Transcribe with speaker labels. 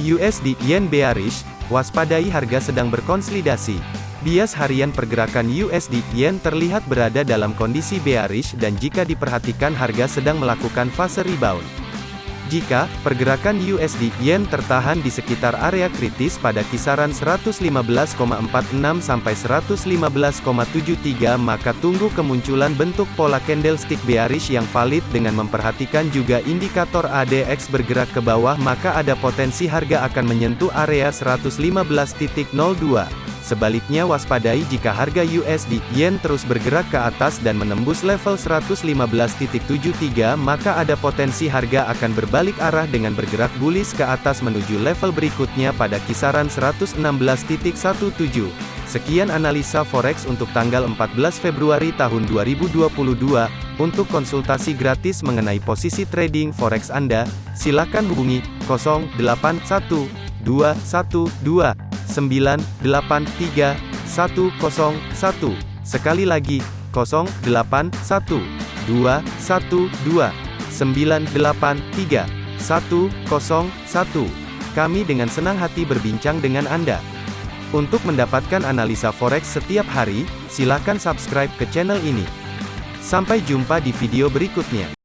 Speaker 1: USD Yen bearish, waspadai harga sedang berkonsolidasi. Bias harian pergerakan USD Yen terlihat berada dalam kondisi bearish dan jika diperhatikan harga sedang melakukan fase rebound. Jika pergerakan USD Yen tertahan di sekitar area kritis pada kisaran 115,46 sampai 115,73 maka tunggu kemunculan bentuk pola candlestick bearish yang valid dengan memperhatikan juga indikator ADX bergerak ke bawah maka ada potensi harga akan menyentuh area 115.02. Sebaliknya waspadai jika harga USD Yen terus bergerak ke atas dan menembus level 115.73 maka ada potensi harga akan berbalik arah dengan bergerak bullish ke atas menuju level berikutnya pada kisaran 116.17. Sekian analisa forex untuk tanggal 14 Februari tahun 2022. Untuk konsultasi gratis mengenai posisi trading forex Anda, silakan hubungi 081212 983 101. Sekali lagi, 081 212 983 101. Kami dengan senang hati berbincang dengan Anda. Untuk mendapatkan analisa forex setiap hari, silakan subscribe ke channel ini. Sampai jumpa di video berikutnya.